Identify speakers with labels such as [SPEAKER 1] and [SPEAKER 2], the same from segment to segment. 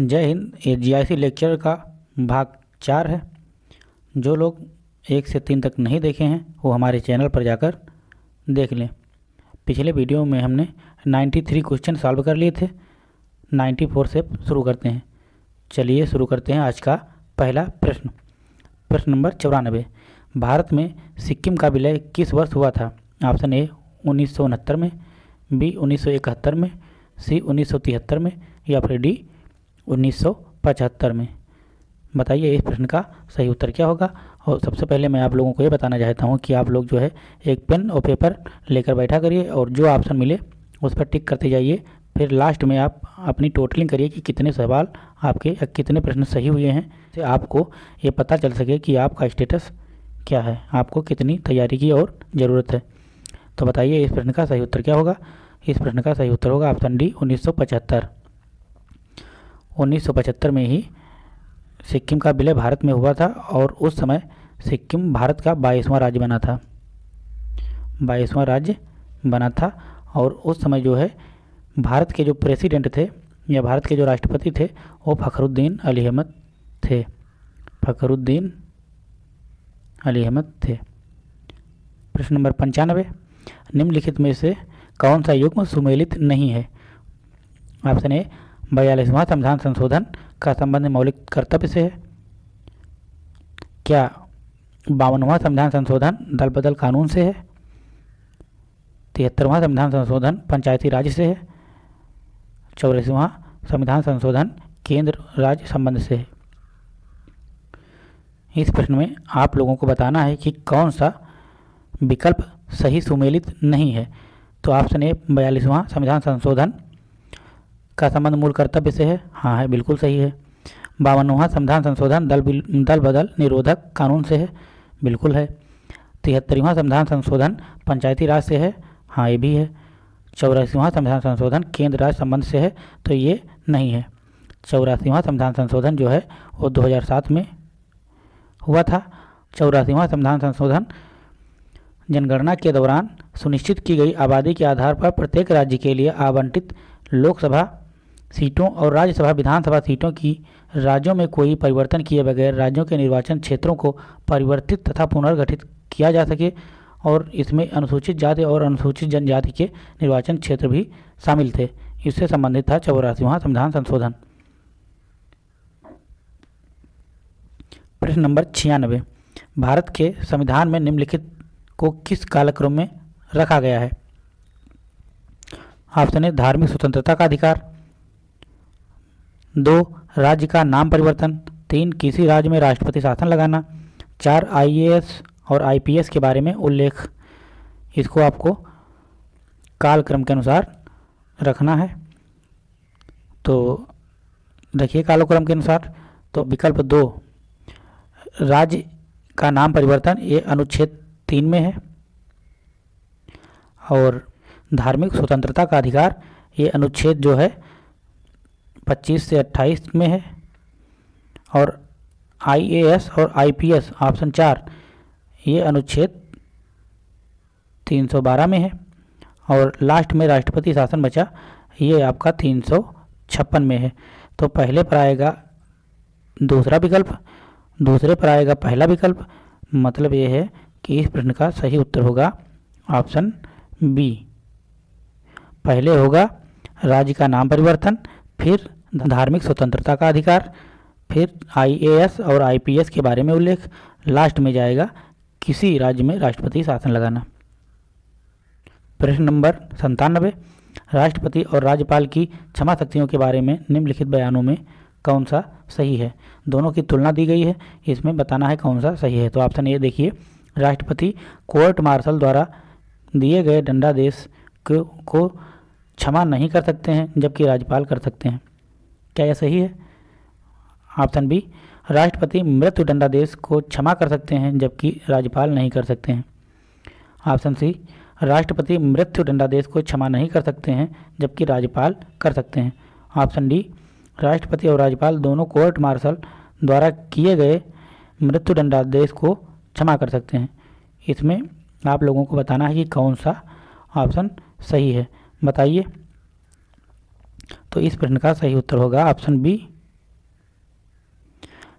[SPEAKER 1] जय हिंद, ये जी लेक्चर का भाग चार है। जो लोग एक से तीन तक नहीं देखे हैं, वो हमारे चैनल पर जाकर देख लें। पिछले वीडियो में हमने 93 क्वेश्चन सॉल्व कर लिए थे। 94 से शुरू करते हैं। चलिए शुरू करते हैं आज का पहला प्रश्न। प्रश्न नंबर चौरानबे भारत में सिक्किम का विलय किस वर्ष हुआ था? ऑप्शन ए, उन्नीस सौ उनहत्तर में, बी, उन्नीस सौ इकहत्तर में, सी, उन्नीस सौ तिहत्तर में, या फिर डी 1975 में। बताइए इस प्रश्न का सही उत्तर क्या होगा? और सबसे पहले मैं आप लोगों को ये बताना चाहता हूँ कि आप लोग जो है एक पेन और पेपर लेकर बैठा करिए और जो ऑप्शन मिले उस पर टिक करते जाइए। फिर लास्ट में आप अपनी टोटलिंग करिए कि कितने सवाल आपके या कितने प्रश्न सही हुए हैं से आपको ये पता चल सके कि आपका स्टेटस क्या है, आपको कितनी तैयारी की और ज़रूरत है। तो बताइए इस प्रश्न का सही उत्तर क्या होगा? इस प्रश्न का सही उत्तर होगा ऑप्शन डी उन्नीस सौ पचहत्तर। 1975 में ही सिक्किम का विलय भारत में हुआ था और उस समय सिक्किम भारत का बाईसवां राज्य बना था। बाईसवां राज्य बना था और उस समय जो है, भारत के जो प्रेसिडेंट थे या भारत के जो राष्ट्रपति थे, वो फ़खरुद्दीन अली अहमद थे। फ़खरुद्दीन अली अहमद थे। प्रश्न नंबर पंचानवे, निम्नलिखित में से कौन सा युग्म सुमेलित नहीं है? ऑप्शन ए बयालीसवां संविधान संशोधन का संबंध मौलिक कर्तव्य से है। क्या बावनवा संविधान संशोधन दल बदल कानून से है? तिहत्तरवां संविधान संशोधन पंचायती राज से है। चौरासीवां संविधान संशोधन केंद्र राज्य संबंध से है। इस प्रश्न में आप लोगों को बताना है कि कौन सा विकल्प सही सुमेलित नहीं है। तो ऑप्शन ए बयालीसवां संविधान संशोधन का संबंध मूल कर्तव्य से है? हाँ है, बिल्कुल सही है। बावनवा, संविधान संशोधन, दल दल बदल, निरोधक कानून से है। बिल्कुल है। तिहत्तरवा, संविधान संशोधन, पंचायती राज से है। हाँ ये भी है। चौरासीवां, संविधान संशोधन, केंद्र राज्य संबंध से है तो ये नहीं है। चौरासीवां, संविधान संशोधन जो है, वो 2007 में हुआ था। चौरासीवां, संविधान संशोधन जनगणना के दौरान सुनिश्चित की गई आबादी के आधार पर प्रत्येक राज्य के लिए आवंटित लोकसभा सीटों और राज्यसभा, विधानसभा सीटों की राज्यों में कोई परिवर्तन किए बगैर राज्यों के निर्वाचन क्षेत्रों को परिवर्तित तथा पुनर्गठित किया जा सके और इसमें अनुसूचित जाति और अनुसूचित जनजाति के निर्वाचन क्षेत्र भी शामिल थे। इससे संबंधित था चौरासीवां संविधान संशोधन। प्रश्न नंबर छियानवे। भारत के संविधान में निम्नलिखित को किस कालक्रम में रखा गया है? ऑप्शन है धार्मिक स्वतंत्रता का अधिकार। दो, राज्य का नाम परिवर्तन, तीन, किसी राज्य में राष्ट्रपति शासन लगाना, चार आईएएस और आईपीएस के बारे में उल्लेख। इसको आपको कालक्रम के अनुसार रखना है। तो देखिए कालक्रम के अनुसार तो विकल्प दो, राज्य का नाम परिवर्तन, ये अनुच्छेद तीन में है। और धार्मिक स्वतंत्रता का अधिकार, ये अनुच्छेद जो है 25 से 28 में है। और आईएएस और आईपीएस ऑप्शन चार, ये अनुच्छेद 312 में है। और लास्ट में राष्ट्रपति शासन बचा, ये आपका तीन सौ छप्पन में है। तो पहले पर आएगा दूसरा विकल्प, दूसरे पर आएगा पहला विकल्प। मतलब ये है कि इस प्रश्न का सही उत्तर होगा ऑप्शन बी पहले होगा राज्य का नाम परिवर्तन, फिर धार्मिक स्वतंत्रता का अधिकार, फिर आईएएस और आईपीएस के बारे में उल्लेख। लास्ट में जाएगा, किसी राज्य में राष्ट्रपति शासन लगाना। प्रश्न नंबर संतानबे राष्ट्रपति और राज्यपाल की क्षमा शक्तियों के बारे में निम्नलिखित बयानों में कौन सा सही है? दोनों की तुलना दी गई है, इसमें बताना है कौन सा सही है। तो ऑप्शन ए देखिए, राष्ट्रपति कोर्ट मार्शल द्वारा दिए गए दंडादेश को क्षमा नहीं कर सकते हैं, जबकि राज्यपाल कर सकते हैं। क्या यह सही है? ऑप्शन बी, राष्ट्रपति मृत्यु दंडादेश को क्षमा कर सकते हैं, जबकि राज्यपाल नहीं कर सकते हैं। ऑप्शन सी, राष्ट्रपति मृत्यु दंडादेश को क्षमा नहीं कर सकते हैं, जबकि राज्यपाल कर सकते हैं। ऑप्शन डी, राष्ट्रपति और राज्यपाल दोनों कोर्ट मार्शल द्वारा किए गए मृत्यु दंडादेश को क्षमा कर सकते हैं। इसमें आप लोगों को बताना है कि कौन सा ऑप्शन सही है। बताइए। तो इस प्रश्न का सही उत्तर होगा ऑप्शन बी,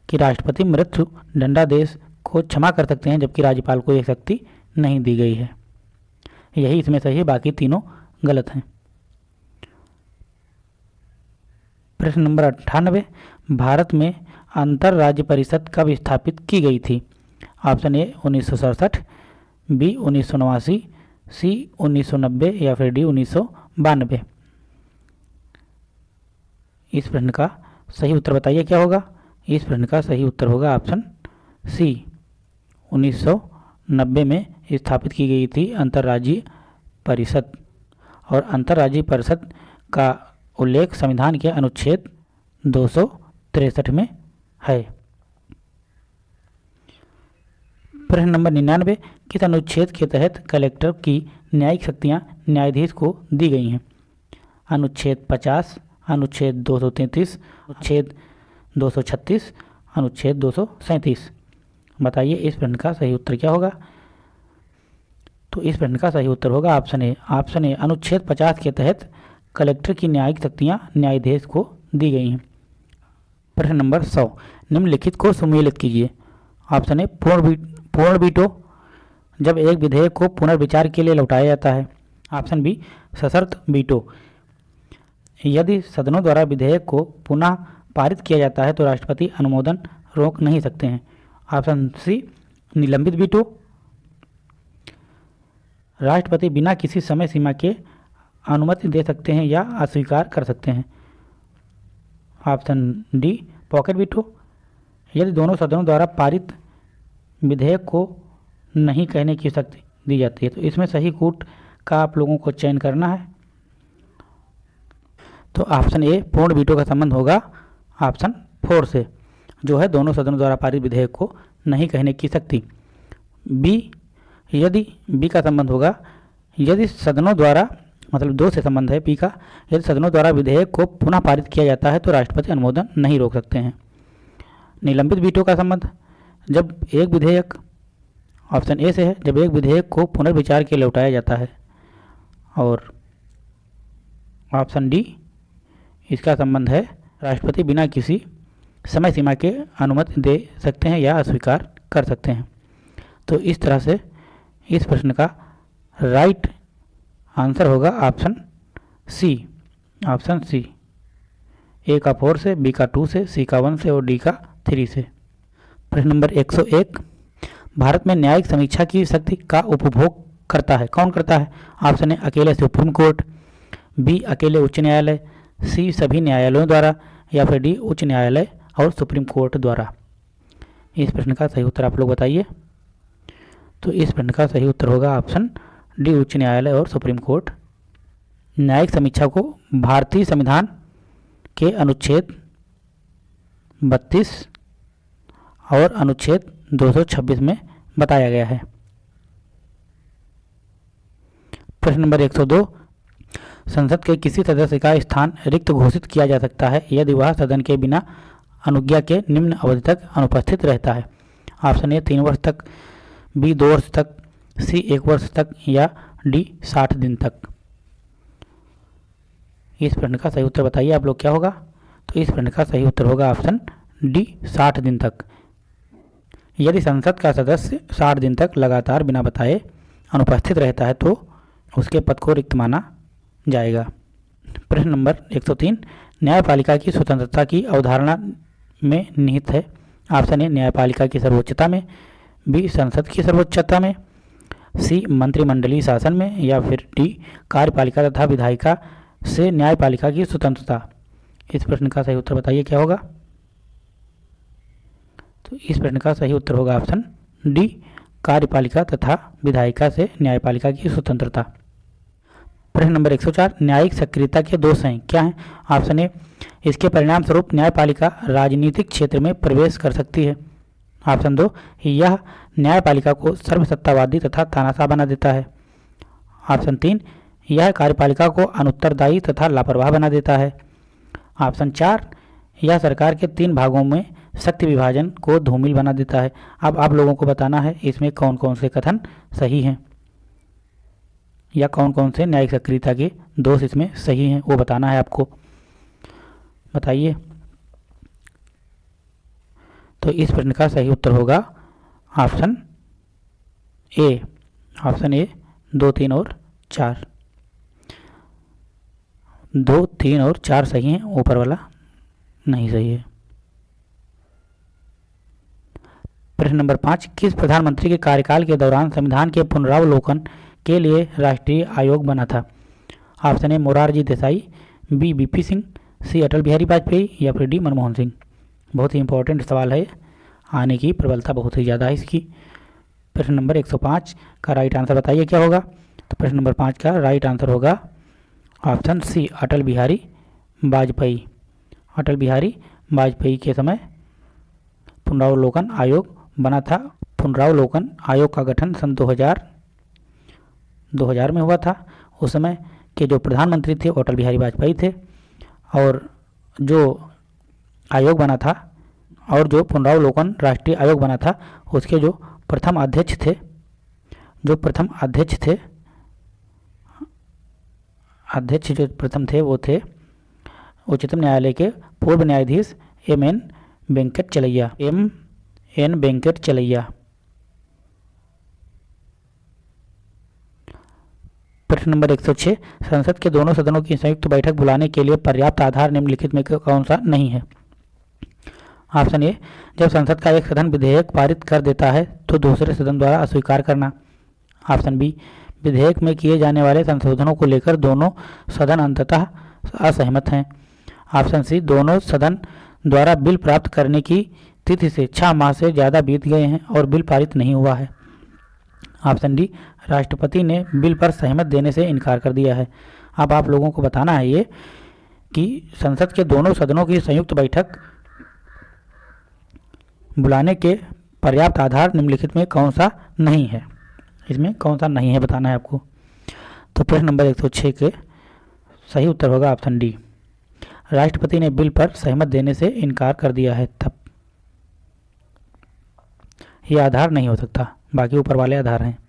[SPEAKER 1] कि राष्ट्रपति मृत्यु दंडादेश को क्षमा कर सकते हैं जबकि राज्यपाल को यह शक्ति नहीं दी गई है। यही इसमें सही है, बाकी तीनों गलत हैं। प्रश्न नंबर अट्ठानबे भारत में अंतर राज्य परिषद कब स्थापित की गई थी? ऑप्शन ए, उन्नीस सौ सड़सठ, बी, उन्नीस सौ नवासी, सी 1990 या फिर डी, उन्नीस सौ बानबे इस प्रश्न का सही उत्तर बताइए, क्या होगा? इस प्रश्न का सही उत्तर होगा ऑप्शन सी। 1990 में स्थापित की गई थी अंतर्राज्यीय परिषद और अंतर्राज्यीय परिषद का उल्लेख संविधान के अनुच्छेद दो में है। प्रश्न नंबर निन्यानवे, किस अनुच्छेद के तहत कलेक्टर की न्यायिक शक्तियाँ न्यायाधीश को दी गई हैं? अनुच्छेद 50 अनुच्छेद 233 अनुच्छेद 236 अनुच्छेद दो सौ सैंतीस। बताइए इस प्रश्न का सही उत्तर क्या होगा? तो इस प्रश्न का सही उत्तर होगा ऑप्शन ए। ऑप्शन ए, अनुच्छेद 50 के तहत कलेक्टर की न्यायिक शक्तियाँ न्यायाधीश को दी गई हैं। प्रश्न नंबर सौ, निम्नलिखित को सुमेलित कीजिए। ऑप्शन ए, पूर्ण पूर्ण बीटो जब एक विधेयक को पुनर्विचार के लिए लौटाया जाता है। ऑप्शन बी, सशर्त बीटो यदि सदनों द्वारा विधेयक को पुनः पारित किया जाता है तो राष्ट्रपति अनुमोदन रोक नहीं सकते हैं। ऑप्शन सी, निलंबित बीटो राष्ट्रपति बिना किसी समय सीमा के अनुमति दे सकते हैं या अस्वीकार कर सकते हैं। ऑप्शन डी, पॉकेट बीटो यदि दोनों सदनों द्वारा पारित विधेयक को नहीं कहने की शक्ति दी जाती है तो इसमें सही कूट का आप लोगों को चयन करना है। तो ऑप्शन ए पूर्ण वीटो का संबंध होगा ऑप्शन फोर से, जो है दोनों सदनों द्वारा पारित विधेयक को नहीं कहने की शक्ति। बी यदि बी का संबंध होगा, यदि सदनों द्वारा मतलब दो से संबंध है पी का, यदि सदनों द्वारा विधेयक को पुनः पारित किया जाता है तो राष्ट्रपति अनुमोदन नहीं रोक सकते हैं। निलंबित वीटो का संबंध, जब एक विधेयक ऑप्शन ए से है, जब एक विधेयक को पुनर्विचार के लिए लौटाया जाता है, और ऑप्शन डी इसका संबंध है। राष्ट्रपति बिना किसी समय सीमा के अनुमति दे सकते हैं या अस्वीकार कर सकते हैं। तो इस तरह से इस प्रश्न का राइट आंसर होगा option C. Option C. A का फोर से, बी का टू से, सी का वन से और डी का थ्री से। प्रश्न नंबर 101 भारत में न्यायिक समीक्षा की शक्ति का उपभोग करता है। कौन करता है? ऑप्शन है अकेले सुप्रीम कोर्ट, बी, अकेले उच्च न्यायालय सी सभी न्यायालयों द्वारा या फिर डी उच्च न्यायालय और सुप्रीम कोर्ट द्वारा। इस प्रश्न का सही उत्तर आप लोग बताइए। तो इस प्रश्न का सही उत्तर होगा ऑप्शन डी उच्च न्यायालय और सुप्रीम कोर्ट। न्यायिक समीक्षा को भारतीय संविधान के अनुच्छेद बत्तीस और अनुच्छेद 226 में बताया गया है। प्रश्न नंबर 102 संसद के किसी सदस्य का स्थान रिक्त घोषित किया जा सकता है, यदि वह सदन के बिना अनुज्ञा के निम्न अवधि तक अनुपस्थित रहता है। ऑप्शन ए, तीन वर्ष तक, बी, दो वर्ष तक, सी, एक वर्ष तक, या डी, साठ दिन तक। इस प्रश्न का सही उत्तर बताइए, आप लोग क्या होगा? तो इस प्रश्न का सही उत्तर होगा ऑप्शन डी, साठ दिन तक। यदि संसद का सदस्य साठ दिन तक लगातार बिना बताए अनुपस्थित रहता है तो उसके पद को रिक्त माना जाएगा। प्रश्न नंबर 103 न्यायपालिका की स्वतंत्रता की अवधारणा में निहित है। ऑप्शन ए, न्यायपालिका की सर्वोच्चता में, बी, संसद की सर्वोच्चता में, सी, मंत्रिमंडलीय शासन में, या फिर डी, कार्यपालिका तथा विधायिका से न्यायपालिका की स्वतंत्रता। इस प्रश्न का सही उत्तर बताइए, क्या होगा? तो इस प्रश्न का सही उत्तर होगा ऑप्शन डी, कार्यपालिका तथा विधायिका से न्यायपालिका की स्वतंत्रता। प्रश्न नंबर 104 न्यायिक सक्रियता के दोष हैं। क्या हैं? ऑप्शन ए, इसके परिणाम स्वरूप न्यायपालिका राजनीतिक क्षेत्र में प्रवेश कर सकती है। ऑप्शन दो, यह न्यायपालिका को सर्वसत्तावादी तथा तानाशाह बना देता है। ऑप्शन तीन, यह कार्यपालिका को अनुत्तरदायी तथा लापरवाह बना देता है। ऑप्शन चार, यह सरकार के तीन भागों में शक्ति विभाजन को धूमिल बना देता है। अब आप लोगों को बताना है, इसमें कौन कौन से कथन सही हैं? या कौन कौन से न्यायिक सक्रियता के दोष इसमें सही हैं, वो बताना है आपको। बताइए। तो इस प्रश्न का सही उत्तर होगा ऑप्शन ए। ऑप्शन ए, दो, तीन और चार। दो, तीन और चार सही हैं, ऊपर वाला नहीं सही है। प्रश्न नंबर पाँच, किस प्रधानमंत्री के कार्यकाल के दौरान संविधान के पुनरावलोकन के लिए राष्ट्रीय आयोग बना था। Option A, Morarji Desai, B BP Singh, C, Atal Bihari Vajpayee या फिर डी, मनमोहन सिंह। बहुत ही इंपॉर्टेंट सवाल है। आने की प्रबलता बहुत ही ज़्यादा है इसकी। प्रश्न नंबर 105 का राइट आंसर बताइए, क्या होगा? तो प्रश्न नंबर पाँच का राइट आंसर होगा ऑप्शन सी, अटल बिहारी वाजपेयी। अटल बिहारी वाजपेयी के समय पुनरावलोकन आयोग बना था। पुनरावलोकन आयोग का गठन सन 2000 2000 में हुआ था। उस समय के जो प्रधानमंत्री थे, अटल बिहारी वाजपेयी थे और जो आयोग बना था और जो पुनरावलोकन राष्ट्रीय आयोग बना था, उसके जो प्रथम अध्यक्ष थे, जो प्रथम अध्यक्ष थे, अध्यक्ष जो प्रथम थे वो थे उच्चतम न्यायालय के पूर्व न्यायाधीश एम एन वेंकट चलैया। एम एन वेंकट चलैया। प्रश्न नंबर 106 संसद के दोनों सदनों की संयुक्त बैठक बुलाने के लिए पर्याप्त आधार निम्नलिखित में कौन सा नहीं है? ऑप्शन ए, जब संसद का एक सदन विधेयक पारित कर देता है तो दूसरे सदन द्वारा अस्वीकार करना। ऑप्शन बी, विधेयक में किए जाने वाले संशोधनों को लेकर दोनों सदन अंततः असहमत हैं। ऑप्शन सी, दोनों सदन द्वारा बिल प्राप्त करने की तिथि से छह माह से ज़्यादा बीत गए हैं और बिल पारित नहीं हुआ है। ऑप्शन डी राष्ट्रपति ने बिल पर सहमत देने से इनकार कर दिया है। अब आप लोगों को बताना है ये कि संसद के दोनों सदनों की संयुक्त बैठक बुलाने के पर्याप्त आधार निम्नलिखित में कौन सा नहीं है? इसमें कौन सा नहीं है बताना है आपको। तो प्रश्न नंबर 106 के सही उत्तर होगा ऑप्शन डी। राष्ट्रपति ने बिल पर सहमत देने से इनकार कर दिया है। तब यह आधार नहीं हो सकता। बाकी ऊपर वाले आधार हैं।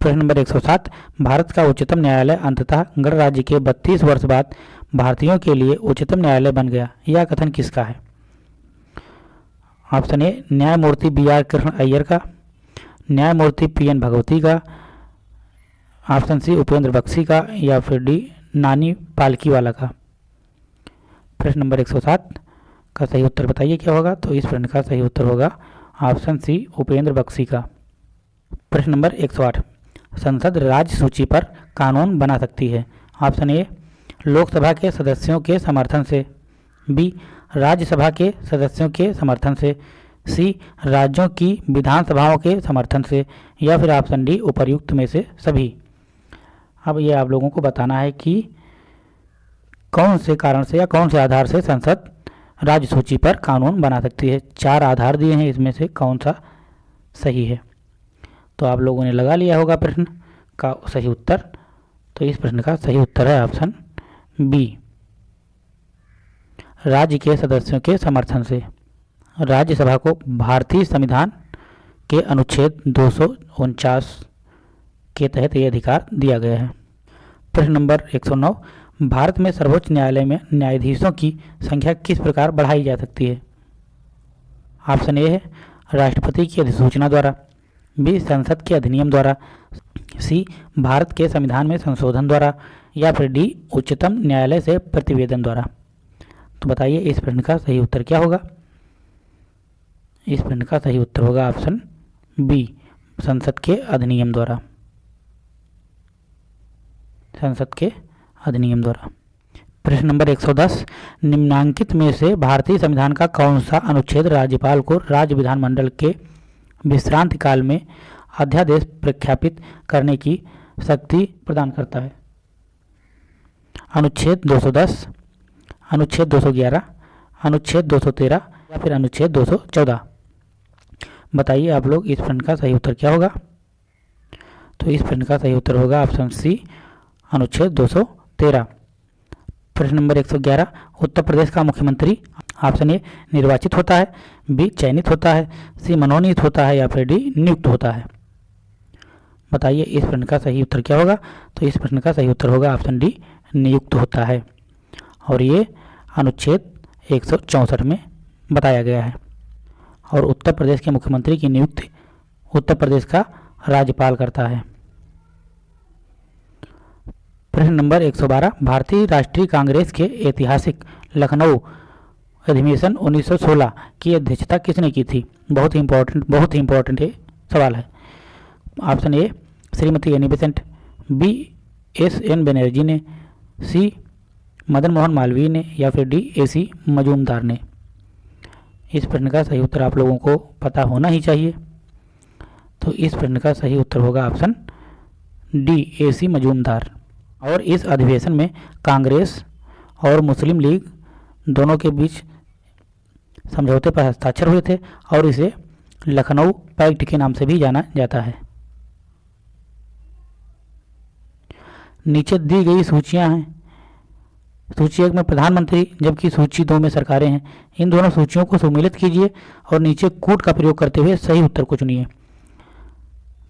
[SPEAKER 1] प्रश्न नंबर 107 भारत का उच्चतम न्यायालय अंततः गणराज्य के 32 वर्ष बाद भारतीयों के लिए उच्चतम न्यायालय बन गया। यह कथन किसका है? ऑप्शन ए, न्यायमूर्ति बी आर कृष्ण अय्यर का, न्यायमूर्ति पी एन भगवती का, ऑप्शन सी, उपेंद्र बख्शी का, या फिर डी, नानी पालकी वाला का। प्रश्न नंबर 107 का सही उत्तर बताइए क्या होगा? तो इस प्रश्न का सही उत्तर होगा ऑप्शन सी, उपेंद्र बख्शी का। प्रश्न नंबर 108 संसद राज्य सूची पर कानून बना सकती है। ऑप्शन ए, लोकसभा के सदस्यों के समर्थन से। बी, राज्यसभा के सदस्यों के समर्थन से। सी, राज्यों की विधानसभाओं के समर्थन से या फिर ऑप्शन डी, उपर्युक्त में से सभी। अब ये आप लोगों को बताना है कि कौन से कारण से या कौन से आधार से संसद राज्य सूची पर कानून बना सकती है। चार आधार दिए हैं, इसमें से कौन सा सही है? तो आप लोगों ने लगा लिया होगा प्रश्न का सही उत्तर। तो इस प्रश्न का सही उत्तर है ऑप्शन बी। राज्य के सदस्यों के समर्थन से राज्यसभा को भारतीय संविधान के अनुच्छेद दो सौ उनचास के तहत ये अधिकार दिया गया है। प्रश्न नंबर 109 भारत में सर्वोच्च न्यायालय में न्यायाधीशों की संख्या किस प्रकार बढ़ाई जा सकती है? ऑप्शन ए है राष्ट्रपति की अधिसूचना द्वारा। बी संसद के अधिनियम द्वारा, सी, भारत के संविधान में संशोधन द्वारा, या फिर डी, उच्चतम न्यायालय से प्रतिवेदन द्वारा। तो बताइए, इस प्रश्न का सही उत्तर क्या होगा? इस प्रश्न का सही उत्तर होगा ऑप्शन बी, संसद के अधिनियम द्वारा। संसद के अधिनियम द्वारा। प्रश्न नंबर 110 निम्नांकित में से भारतीय संविधान का कौन सा अनुच्छेद राज्यपाल को राज्य विधानमंडल के विश्रांति काल में अध्यादेश प्रख्यापित करने की शक्ति प्रदान करता है। अनुच्छेद 210 अनुच्छेद 211 अनुच्छेद 213 या फिर अनुच्छेद 214 बताइए आप लोग इस प्रश्न का सही उत्तर क्या होगा? तो इस प्रश्न का सही उत्तर होगा ऑप्शन सी, अनुच्छेद 213 प्रश्न नंबर 111 उत्तर प्रदेश का मुख्यमंत्री ऑप्शन ए निर्वाचित होता है, बी चयनित होता है, सी मनोनीत होता है या फिर डी नियुक्त होता है। बताइए, इस प्रश्न का सही उत्तर क्या होगा? तो इस प्रश्न का सही उत्तर होगा ऑप्शन डी, नियुक्त होता है। और ये अनुच्छेद एक में बताया गया है। और उत्तर प्रदेश के मुख्यमंत्री की नियुक्ति उत्तर प्रदेश का राज्यपाल करता है। प्रश्न नंबर 112 भारतीय राष्ट्रीय कांग्रेस के ऐतिहासिक लखनऊ अधिवेशन 1916 की अध्यक्षता किसने की थी? बहुत ही इंपॉर्टेंट बहुत ही इंपॉर्टेंट ये सवाल है। Option A Shrimati Annie Besant B S N Banerjee ने, सी मदन मोहन मालवीय ने या फिर डी ए सी मजूमदार ने। इस प्रश्न का सही उत्तर आप लोगों को पता होना ही चाहिए। तो इस प्रश्न का सही उत्तर होगा option D A C Majumdar. और इस अधिवेशन में कांग्रेस और मुस्लिम लीग दोनों के बीच समझौते पर हस्ताक्षर हुए थे और इसे लखनऊ पैक्ट के नाम से भी जाना जाता है। नीचे दी गई सूचियाँ हैं। सूची एक में प्रधानमंत्री, जबकि सूची दो में सरकारें हैं। इन दोनों सूचियों को सम्मिलित कीजिए और नीचे कूट का प्रयोग करते हुए सही उत्तर को चुनिए।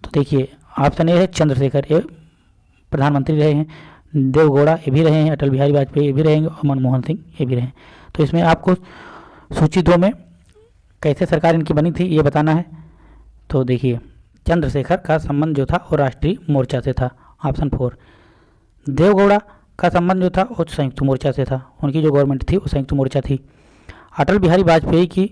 [SPEAKER 1] तो देखिए, ऑप्शन ए है चंद्रशेखर ये प्रधानमंत्री रहे हैं। देवगौड़ा, ये भी रहे हैं अटल बिहारी वाजपेयी ये भी रहेंगे और मनमोहन सिंह ये भी रहे। तो इसमें आपको सूची दो में कैसे सरकार इनकी बनी थी ये बताना है। तो देखिए, चंद्रशेखर का संबंध जो था वो राष्ट्रीय मोर्चा से था, ऑप्शन फोर। देवगौड़ा का संबंध जो था वो संयुक्त मोर्चा से था, उनकी जो गवर्नमेंट थी वो संयुक्त मोर्चा थी। अटल बिहारी वाजपेयी की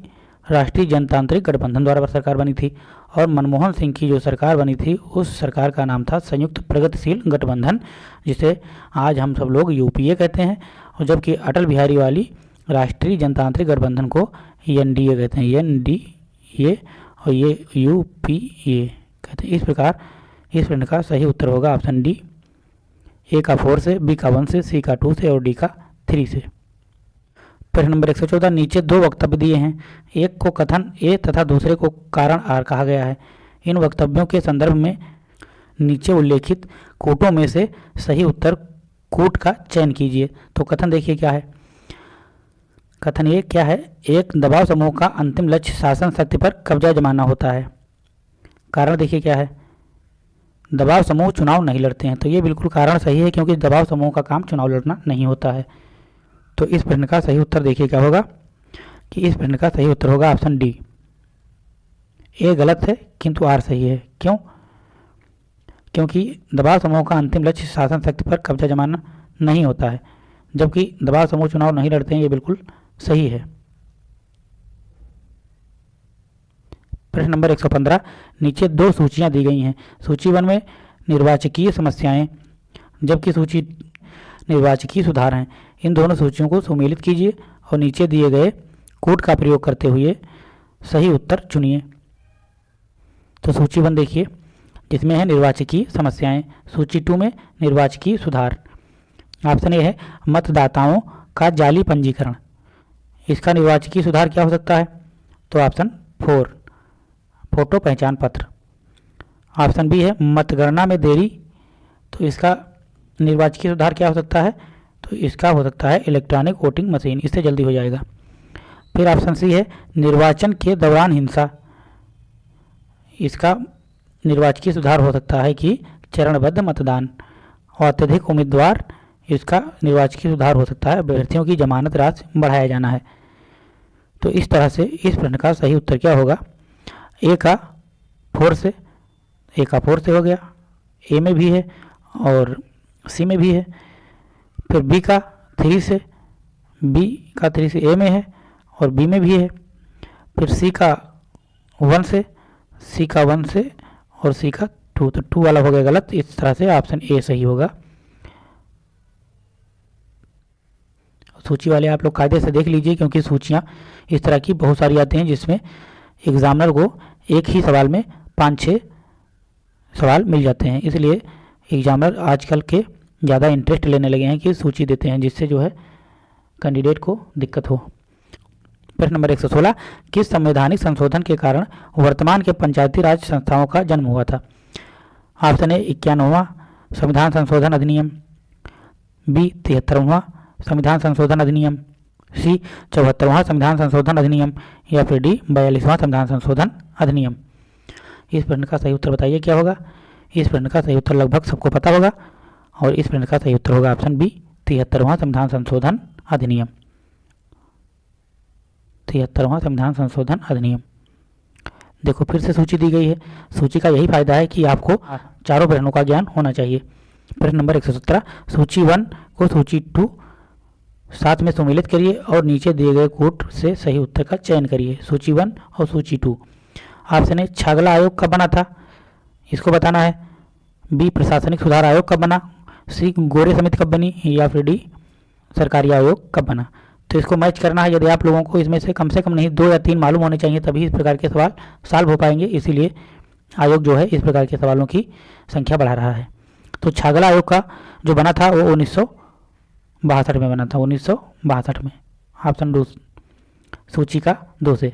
[SPEAKER 1] राष्ट्रीय जनतांत्रिक गठबंधन द्वारा सरकार बनी थी और मनमोहन सिंह की जो सरकार बनी थी, उस सरकार का नाम था संयुक्त प्रगतिशील गठबंधन, जिसे आज हम सब लोग यूपीए कहते हैं, और जबकि अटल बिहारी वाली राष्ट्रीय जनतांत्रिक गठबंधन को एन डी ए कहते हैं एन डी ए और ये यू पी ए कहते हैं। इस प्रकार, इस प्रश्न का सही उत्तर होगा ऑप्शन डी, ए का फोर से, बी का वन से, सी का टू से और डी का थ्री से। प्रश्न नंबर एक सौ चौदह, नीचे दो वक्तव्य दिए हैं। एक को कथन, ए तथा दूसरे को कारण आर कहा गया है। इन वक्तव्यों के संदर्भ में नीचे उल्लेखित कूटों में से सही उत्तर कूट का चयन कीजिए। तो कथन देखिए क्या है। कथन ये क्या है, एक दबाव समूह का अंतिम लक्ष्य शासन शक्ति पर कब्जा जमाना होता है। कारण देखिए क्या है। दबाव समूह चुनाव नहीं लड़ते हैं। तो ये बिल्कुल कारण सही है, क्योंकि दबाव समूह का काम चुनाव लड़ना नहीं होता है। तो इस प्रश्न का सही उत्तर देखिए क्या होगा कि इस प्रश्न का सही उत्तर होगा ऑप्शन डी। ए गलत है, किंतु आर सही है। क्यों? क्योंकि दबाव समूह का अंतिम लक्ष्य शासन शक्ति पर कब्जा जमाना नहीं होता है, जबकि दबाव समूह चुनाव नहीं लड़ते हैं, ये बिल्कुल सही है। प्रश्न नंबर 115 नीचे दो सूचियाँ दी गई हैं। सूची वन में निर्वाचकीय समस्याएँ, जबकि सूची निर्वाचकीय सुधार हैं। इन दोनों सूचियों को सुमेलित कीजिए और नीचे दिए गए कोड का प्रयोग करते हुए सही उत्तर चुनिए। तो सूची वन देखिए, जिसमें है निर्वाचकीय समस्याएँ। सूची टू में निर्वाचकीय सुधार। ऑप्शन ए है, मतदाताओं का जाली पंजीकरण। इसका निर्वाचकीय सुधार क्या हो सकता है? तो ऑप्शन फोर, फ़ोटो पहचान पत्र। ऑप्शन बी है, मतगणना में देरी। तो इसका निर्वाचकीय सुधार क्या हो सकता है? तो इसका हो सकता है इलेक्ट्रॉनिक वोटिंग मशीन इससे जल्दी हो जाएगा। फिर ऑप्शन सी है, निर्वाचन के दौरान हिंसा। इसका निर्वाचकीय सुधार हो सकता है कि चरणबद्ध मतदान। और अत्यधिक उम्मीदवार, इसका निर्वाचकीय सुधार हो सकता है। अभ्यर्थियों की जमानत राशि बढ़ाया जाना है। तो इस तरह से इस प्रश्न का सही उत्तर क्या होगा? ए का फोर से ए का फोर से हो गया। ए में भी है और सी में भी है। फिर बी का थ्री से बी का थ्री से ए में है और बी में भी है। फिर सी का वन से सी का वन से और सी का टू तो टू वाला हो गया गलत। इस तरह से ऑप्शन ए सही होगा। सूची वाले आप लोग कायदे से देख लीजिए, क्योंकि सूचियाँ इस तरह की बहुत सारी आती हैं जिसमें एग्जामिनर को एक ही सवाल में पाँच छः सवाल मिल जाते हैं। इसलिए एग्जामिनर आजकल के ज़्यादा इंटरेस्ट लेने लगे हैं कि सूची देते हैं, जिससे जो है कैंडिडेट को दिक्कत हो। प्रश्न नंबर 116 किस संवैधानिक संशोधन के कारण वर्तमान के पंचायती राज संस्थाओं का जन्म हुआ था? ऑप्शन ए, इक्यानवा, संविधान संशोधन अधिनियम। बी, तिहत्तरवा, संविधान संशोधन अधिनियम। सी, चौहत्तरवा संविधान संशोधन अधिनियम। या फिर डी, बयालीसवां संविधान संशोधन अधिनियम। इस प्रश्न का सही उत्तर बताइए, क्या होगा? इस प्रश्न का सही उत्तर लगभग सबको पता होगा। और इस प्रश्न का सही उत्तर होगा ऑप्शन बी तिहत्तरवां संविधान संशोधन अधिनियम। तिहत्तरवां संविधान संशोधन अधिनियम। देखो, फिर से सूची दी गई है। सूची का यही फ़ायदा है कि आपको चारों प्रश्नों का ज्ञान होना चाहिए। प्रश्न नंबर एक सौ सत्रह, सूची वन को सूची टू साथ में सम्मिलित करिए और नीचे दिए गए कोट से सही उत्तर का चयन करिए, सूची वन और सूची टू। ऑप्शन ए, छागला आयोग कब बना था? इसको बताना है। बी, प्रशासनिक सुधार आयोग कब बना? सी गोरे समिति कब बनी या फिर डी? सरकारी आयोग कब बना? तो इसको मैच करना है। यदि आप लोगों को इसमें से कम से कम नहीं, दो या तीन मालूम होने चाहिए, तभी इस प्रकार के सवाल सॉल्व हो पाएँगे। इसीलिए आयोग जो है, इस प्रकार के सवालों की संख्या बढ़ा रहा है। तो छागला आयोग का जो बना था, वो उन्नीस में बना था। उन्नीस सौ बासठ में। ऑप्शन दो, सूची का दो से।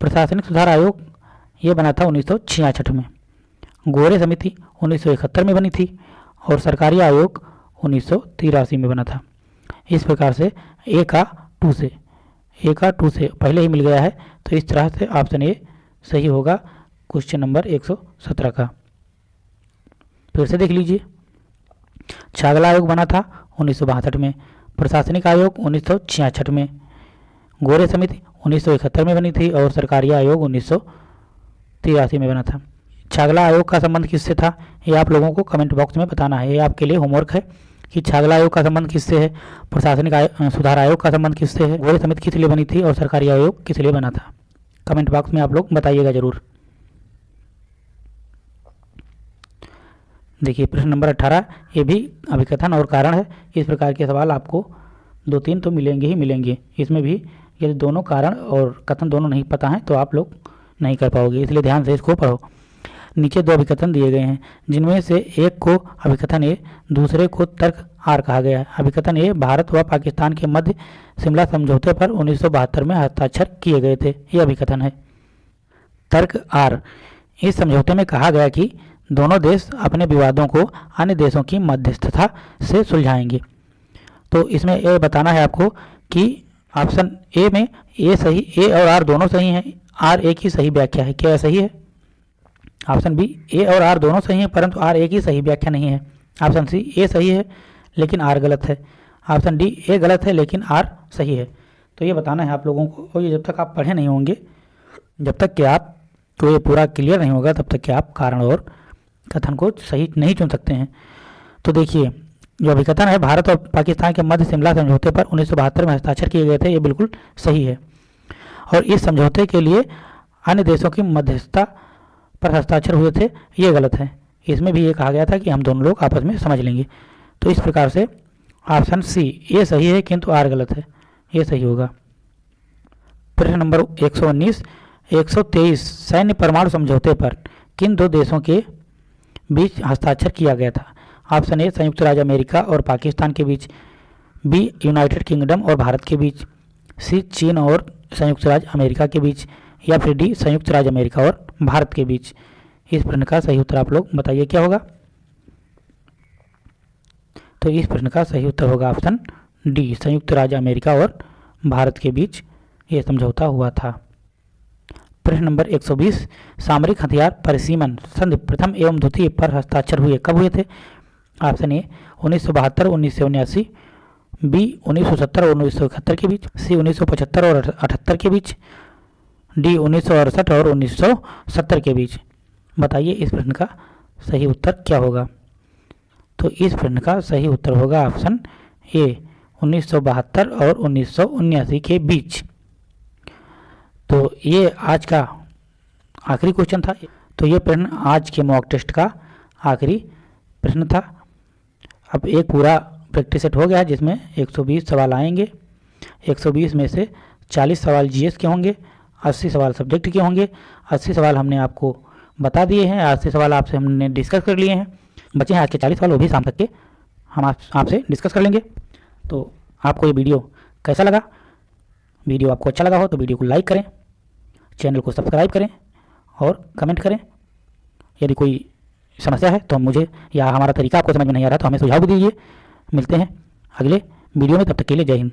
[SPEAKER 1] प्रशासनिक सुधार आयोग ये बना था उन्नीस सौ छियासठ में। गोरे समिति उन्नीस सौ इकहत्तर में बनी थी। और सरकारी आयोग उन्नीस सौ तिरासी में बना था। इस प्रकार से ए का टू से ए का टू से पहले ही मिल गया है। तो इस तरह से ऑप्शन ए सही होगा क्वेश्चन नंबर एक सौ सत्रह का। फिर से देख लीजिए। छागला आयोग बना था उन्नीस सौ बासठ में। प्रशासनिक आयोग उन्नीस सौ छियासठ में। गोरे समिति उन्नीस सौ इकहत्तर में बनी थी और सरकारी आयोग उन्नीस सौ तिरासी में बना था। छागला आयोग का संबंध किससे था? ये आप लोगों को कमेंट बॉक्स में बताना है। ये आपके लिए होमवर्क है कि छागला आयोग का संबंध किससे है? प्रशासनिक आय, सुधार आयोग का संबंध किससे है? गोरे समिति किस लिए बनी थी और सरकारी आयोग किस लिए बना था? कमेंट बॉक्स में आप लोग बताइएगा ज़रूर। देखिए प्रश्न नंबर अट्ठारह ये भी अभिकथन और कारण है। इस प्रकार के सवाल आपको दो तीन तो मिलेंगे ही मिलेंगे। इसमें भी यदि दोनों कारण और कथन दोनों नहीं पता हैं तो आप लोग नहीं कर पाओगे। इसलिए ध्यान से इसको पढ़ो। नीचे दो अभिकथन दिए गए हैं, जिनमें से एक को अभिकथन ए, दूसरे को तर्क आर कहा गया है। अभिकथन ए, भारत व पाकिस्तान के मध्य शिमला समझौते पर उन्नीस सौ बहत्तर में हस्ताक्षर किए गए थे। ये अभिकथन है। तर्क आर, इस समझौते में कहा गया कि दोनों देश अपने विवादों को अन्य देशों की मध्यस्थता से सुलझाएँगे। तो इसमें ये बताना है आपको कि ऑप्शन ए में ए सही, ए और आर दोनों सही हैं। आर ए की सही व्याख्या है। क्या सही है? ऑप्शन बी, ए और आर दोनों सही हैं, परंतु आर ए की सही व्याख्या नहीं है। ऑप्शन सी, ए सही है, लेकिन आर गलत है। ऑप्शन डी, ए गलत है, लेकिन आर सही है। तो ये बताना है आप लोगों को, और ये जब तक आप पढ़े नहीं होंगे, जब तक कि आप तो ये पूरा क्लियर नहीं होगा, तब तक कि आप कारण और कथन को सही नहीं चुन सकते हैं। तो देखिए, जो अभिकथन है, भारत और पाकिस्तान के मध्य शिमला समझौते पर उन्नीस सौ बहत्तर में हस्ताक्षर किए गए थे, ये बिल्कुल सही है। और इस समझौते के लिए अन्य देशों की मध्यस्थता पर हस्ताक्षर हुए थे, ये गलत है। इसमें भी ये कहा गया था कि हम दोनों लोग आपस में समझ लेंगे। तो इस प्रकार से ऑप्शन सी, ये सही है किंतु आर गलत है। ये सही होगा। प्रश्न नंबर 119 123 सैन्य परमाणु समझौते पर किन दो देशों के बीच हस्ताक्षर किया गया था? ऑप्शन ए, संयुक्त राज्य अमेरिका और पाकिस्तान के बीच, बी, यूनाइटेड किंगडम और भारत के बीच, सी, चीन और संयुक्त राज्य अमेरिका के बीच, या फिर डी, संयुक्त राज्य अमेरिका और भारत के बीच। इस प्रश्न का सही उत्तर आप लोग बताइए, क्या होगा? तो इस प्रश्न का सही उत्तर होगा ऑप्शन डी, संयुक्त राज्य अमेरिका और भारत के बीच। यह समझौता हुआ था। प्रश्न नंबर 120 सामरिक हथियार परिसीमन संधि प्रथम एवं द्वितीय पर हस्ताक्षर हुए, कब हुए थे? ऑप्शन ए, उन्नीस सौ बहत्तर, उन्नीस बी, उन्नीस सौ सत्तर और उन्नीस सौ इकहत्तर के बीच, सी, उन्नीस सौ पचहत्तर और अठहत्तर के बीच डी उन्नीस सौ अड़सठ और उन्नीस सौ सत्तर के बीच। बताइए इस प्रश्न का सही उत्तर क्या होगा? तो इस प्रश्न का सही उत्तर होगा ऑप्शन ए, उन्नीस सौ बहत्तर और उन्नीस के बीच। तो ये आज का आखिरी क्वेश्चन था। तो ये प्रश्न आज के मॉक टेस्ट का आखिरी प्रश्न था। अब एक पूरा प्रैक्टिस सेट हो गया जिसमें 120 सवाल आएँगे। 120 में से 40 सवाल जीएस के होंगे। अस्सी सवाल सब्जेक्ट के होंगे। अस्सी सवाल हमने आपको बता दिए हैं। अस्सी सवाल आपसे हमने डिस्कस कर लिए हैं। बचे हैं आज के चालीस सवाल वो भी शाम तक के हम आप, आपसे डिस्कस कर लेंगे। तो आपको ये वीडियो कैसा लगा? वीडियो आपको अच्छा लगा हो तो वीडियो को लाइक करें चैनल को सब्सक्राइब करें और कमेंट करें। यदि कोई समस्या है तो मुझे या हमारा तरीका आपको समझ में नहीं आ रहा तो हमें सुझाव भी दीजिए। मिलते हैं अगले वीडियो में तब तक के लिए जय हिंद।